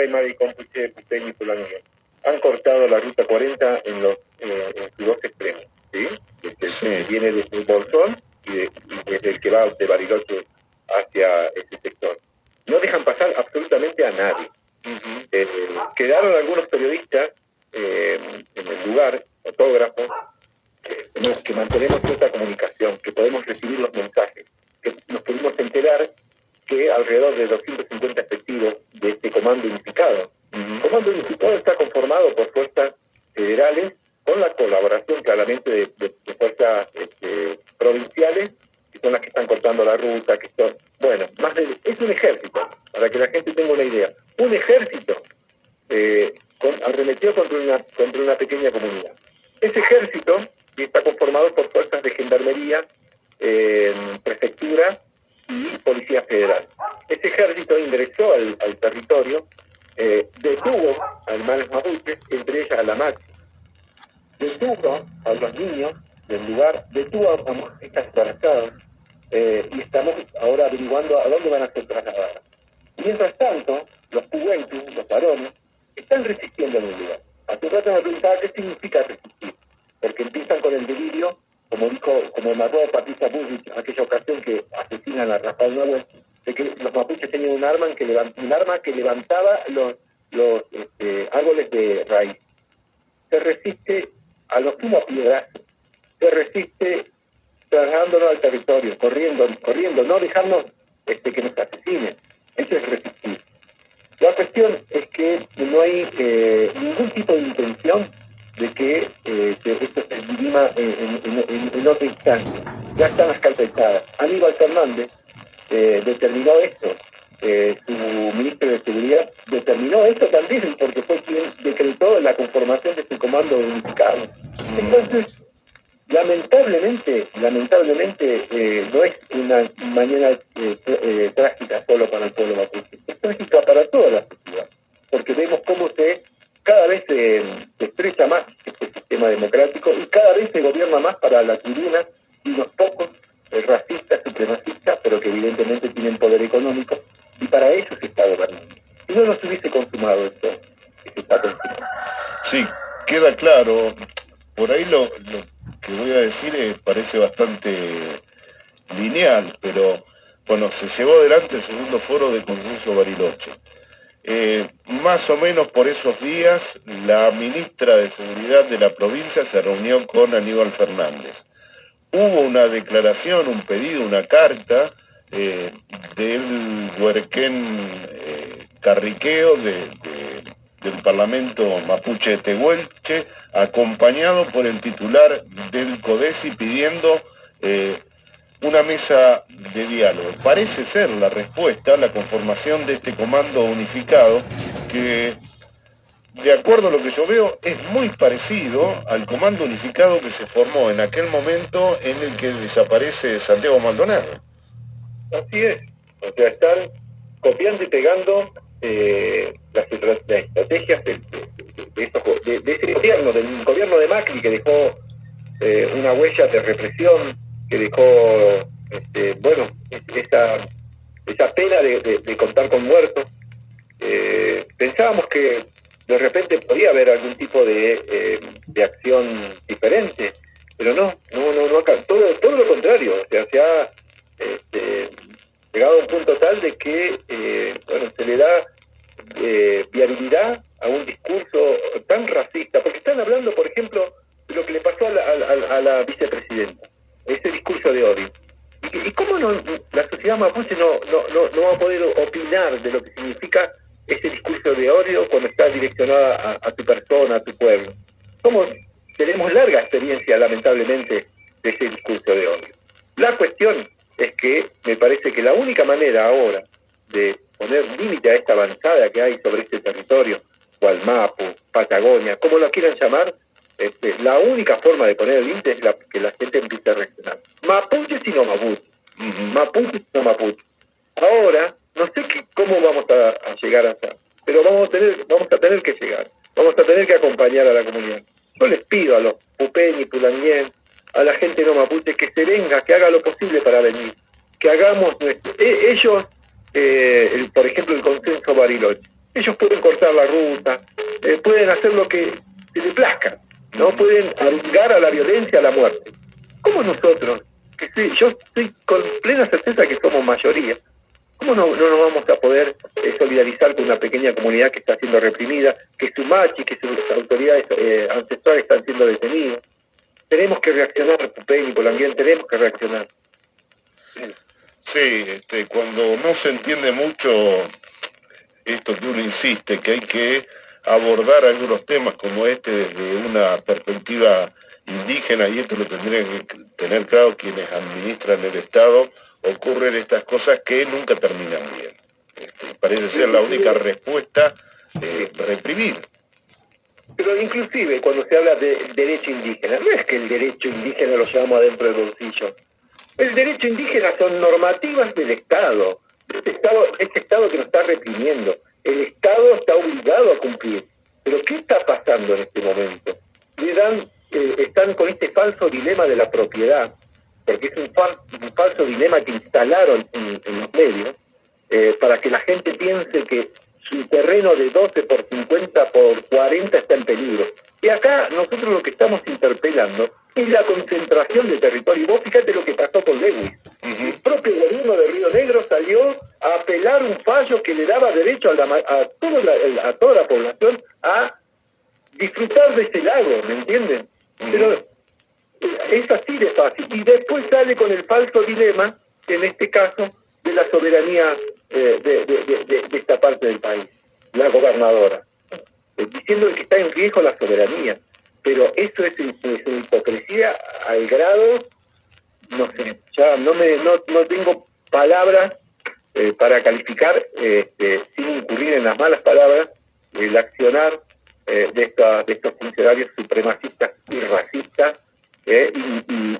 Aymara y Compuche, Pupeño y Pulanguía han cortado la ruta 40 en, los, eh, en sus dos extremos, ¿sí? Desde, Viene desde el Bolsón y, desde el que va de Bariloche hacia ese sector. No dejan pasar absolutamente a nadie. Eh, quedaron algunos periodistas eh, en el lugar, fotógrafos, que mantenemos cierta comunicación, que podemos recibir los mensajes, que nos pudimos enterar que alrededor de 250 efectivos de este comando unificado. El comando unificado está conformado por fuerzas federales con la colaboración claramente de, fuerzas este, provinciales, que son las que están cortando la ruta, que son, bueno, más es un ejército, para que la gente tenga una idea, un ejército eh, con, arremetió contra una, contra una pequeña comunidad. Ese ejército está conformado por fuerzas de gendarmería, eh, prefectura y policía federal. Ese ejército ingresó al, territorio, eh, detuvo a hermanos mapuches, entre ellas a la machi, detuvo a los niños del lugar, detuvo a estas embarazadas eh, y estamos ahora averiguando a dónde van a ser trasladadas. Mientras tanto, los puguentos, los varones, están resistiendo en el lugar. Hace rato me preguntaba qué significa resistir, porque empiezan con el delirio, como dijo, como mató Patricia Bush aquella ocasión que asesinan a Rafael Nuevo, de que los mapuches tenían un arma que, un arma que levantaba los, los este, árboles de raíz. Se resiste a los piedras, se resiste trasladándonos al territorio, corriendo, corriendo, no dejarnos este, que nos asesinen. Eso es resistir. La cuestión es que no hay eh, ningún tipo de intención de que eh, esto se dirima en, en, otra instancia. Ya están las cartas. Aníbal Fernández eh, determinó esto. su ministro de Seguridad determinó esto también porque fue quien decretó la conformación de este comando unificado. Entonces, lamentablemente, lamentablemente no es una mañana trágica solo para el pueblo mapuche trágica para toda la sociedad, porque vemos cómo se cada vez se, estrecha más este sistema democrático y cada vez se gobierna más para la tribuna y los pocos eh, racistas, supremacistas, pero que evidentemente tienen poder económico, y para eso se está gobernando. Si no, no se hubiese consumado esto que se está consumando. Sí, Por ahí lo, que voy a decir eh, parece bastante lineal, pero bueno, se llevó adelante el segundo foro de Consenso Bariloche. Eh, más o menos por esos días, la ministra de Seguridad de la provincia se reunió con Aníbal Fernández. Hubo una declaración, un pedido, una carta eh, del Huerquén eh, Carriqueo del Parlamento Mapuche Tehuelche, acompañado por el titular del CODESI pidiendo una mesa de diálogo. Parece ser la respuesta la conformación de este comando unificado que, de acuerdo a lo que yo veo, es muy parecido al comando unificado que se formó en aquel momento en el que desaparece Santiago Maldonado. Así es. O sea, están copiando y pegando eh, las, estrategias de, ese gobierno, del gobierno de Macri que dejó eh, una huella de represión que dejó, este, bueno, esa, esa pena de, contar con muertos. Eh, pensábamos que de repente podía haber algún tipo de, eh, acción diferente, pero no todo, todo lo contrario, o sea, se ha este, llegado a un punto tal de que, eh, bueno, se le da viabilidad a un discurso tan racista, porque están hablando, por ejemplo, de lo que le pasó a la vicepresidenta ese discurso de odio. ¿Y, cómo no, la sociedad mapuche no, no, va a poder opinar de lo que significa ese discurso de odio cuando está direccionada a, tu persona, a tu pueblo? ¿Cómo tenemos larga experiencia, lamentablemente, de ese discurso de odio? La cuestión es que me parece que la única manera ahora de poner límite a esta avanzada que hay sobre este territorio, Gualmapu, Patagonia, como lo quieran llamar, este, la única forma de poner límite es la, que la gente empiece a reaccionar. Mapuche sino Mapuche. Mapuche sino Mapuche. Ahora, no sé cómo vamos a, llegar hasta, pero vamos a, tener, vamos a tener que llegar. Vamos a tener que acompañar a la comunidad. Yo les pido a los Pupeñi, Pulanguien, a la gente no mapuche que se venga, que haga lo posible para venir. Que hagamos nuestro... E, ellos, eh, por ejemplo, el consenso Bariloche. Ellos pueden cortar la ruta, eh, pueden hacer lo que se les plazca, no pueden arriesgar a la violencia, a la muerte. ¿Cómo nosotros, que yo estoy con plena certeza que somos mayoría, ¿cómo no, no nos vamos a poder eh, solidarizar con una pequeña comunidad que está siendo reprimida, que su machi, que sus autoridades eh, ancestrales están siendo detenidos? Tenemos que reaccionar, Pupén y ambiente, tenemos que reaccionar. Sí, este, cuando no se entiende mucho esto que uno insiste, que hay que abordar algunos temas como este desde una perspectiva indígena, y esto lo tendrían que tener claro quienes administran el Estado, ocurren estas cosas que nunca terminan bien. Este, parece ser la única respuesta de reprimir. Pero inclusive cuando se habla de derecho indígena, no es que el derecho indígena lo llevamos adentro del bolsillo. El derecho indígena son normativas del Estado, este Estado, este Estado que nos está reprimiendo. El Estado está obligado a cumplir. Pero ¿qué está pasando en este momento? Le dan, eh, están con este falso dilema de la propiedad, porque es un, falso dilema que instalaron en, los medios, eh, para que la gente piense que su terreno de 12 por 50 por 40 está en peligro. Y acá nosotros lo que estamos interpelando es la concentración de territorio. Y vos fíjate lo que pasó con Lewis. El propio gobierno de Río Negro salió a apelar un fallo que le daba derecho a, toda, la, población a disfrutar de ese lago, ¿me entienden? Pero es así de fácil. Y después sale con el falso dilema, en este caso, de la soberanía eh, de, esta parte del país, la gobernadora, eh, diciendo que está en riesgo la soberanía. Pero eso es, una hipocresía al grado, no sé, ya no, me, no, tengo palabras eh, para calificar, este, sin incurrir en las malas palabras, el accionar de, de estos funcionarios supremacistas y racistas y,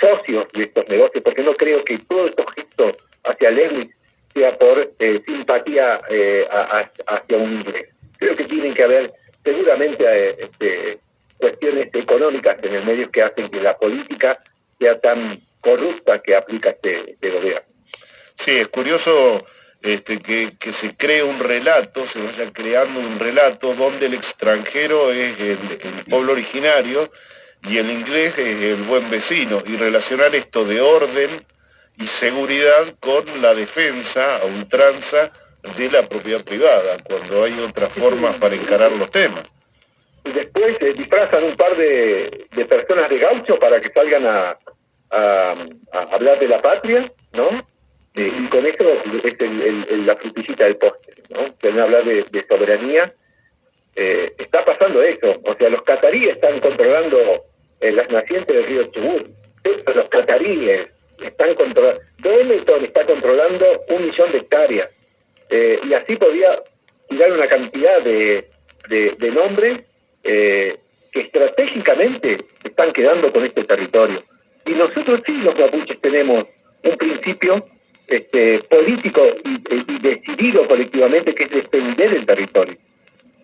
socios de estos negocios, porque no creo que todos estos gestos hacia Lewis sea por eh, simpatía eh, hacia un inglés. Creo que tienen que haber seguramente eh, este, cuestiones económicas en el medio que hacen que la política sea tan corrupta que aplica este, este gobierno. Sí, es curioso este, que, se cree un relato, se vaya creando un relato donde el extranjero es el pueblo originario y el inglés es el buen vecino, y relacionar esto de orden y seguridad con la defensa a ultranza de la propiedad privada, cuando hay otras formas para encarar los temas. Y después se disfrazan un par de, personas de gaucho para que salgan a, hablar de la patria, ¿no? Eh, y con eso es la frutillita del postre, ¿no? Quieren hablar de, soberanía. Eh, está pasando eso, o sea, los cataríes están controlando eh, las nacientes del río Chubut, los cataríes, están controlando, Benetton está controlando un millón de hectáreas y así podía tirar una cantidad de, nombres eh, que estratégicamente están quedando con este territorio. Y nosotros sí, los mapuches, tenemos un principio este, político y, decidido colectivamente que es defender el territorio.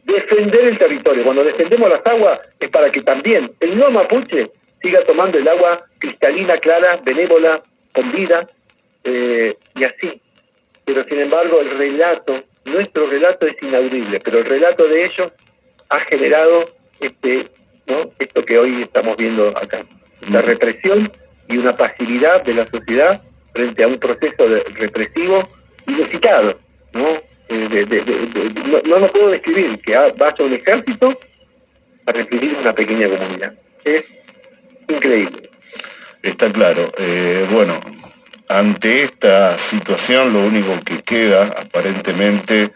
Defender el territorio. Cuando defendemos las aguas es para que también el no mapuche siga tomando el agua cristalina, clara, benévola, con vida, eh, y así. Pero sin embargo el relato, nuestro relato es inaudible, pero el relato de ellos ha generado este, ¿no? esto que hoy estamos viendo acá, la represión y una pasividad de la sociedad frente a un proceso represivo inusitado, ¿no? Eh, no, no, puedo describir que vaya un ejército a reprimir una pequeña comunidad. Es increíble. Está claro. Eh, bueno, ante esta situación lo único que queda aparentemente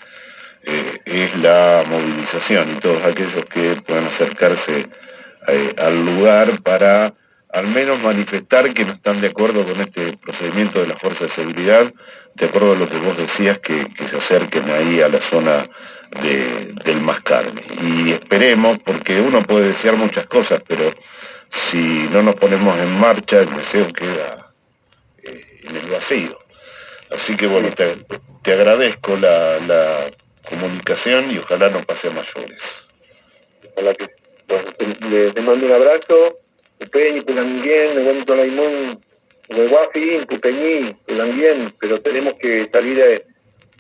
eh, es la movilización y todos aquellos que puedan acercarse eh, al lugar para al menos manifestar que no están de acuerdo con este procedimiento de la fuerza de seguridad, de acuerdo a lo que vos decías, que, se acerquen ahí a la zona del Mascarme. Y esperemos, porque uno puede desear muchas cosas, pero si no nos ponemos en marcha, el deseo queda eh, en el vacío. Así que bueno, te, agradezco la, comunicación y ojalá no pase a mayores. Ojalá que, bueno, te, mando un abrazo, Pupeñi, Pulanguien, Pupeñi, Pulanguien, pero tenemos que salir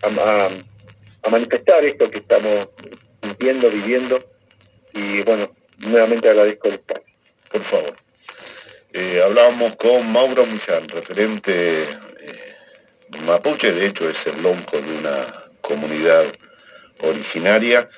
a, a manifestar esto que estamos sintiendo, viviendo. Y bueno, nuevamente agradezco el espacio. Por favor. Eh, hablábamos con Mauro Millán, referente eh, mapuche, de hecho es el lonco de una comunidad originaria.